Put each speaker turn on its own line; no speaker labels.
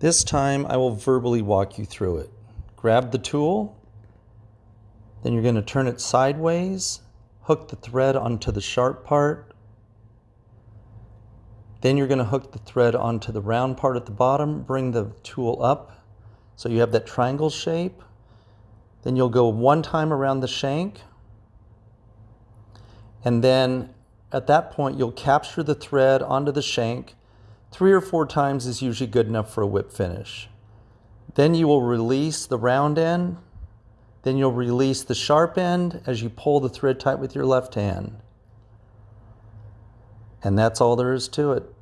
This time I will verbally walk you through it. Grab the tool, then you're going to turn it sideways, hook the thread onto the sharp part, then you're going to hook the thread onto the round part at the bottom, bring the tool up so you have that triangle shape. Then you'll go one time around the shank, and then at that point you'll capture the thread onto the shank Three or four times is usually good enough for a whip finish. Then you will release the round end. Then you'll release the sharp end as you pull the thread tight with your left hand. And that's all there is to it.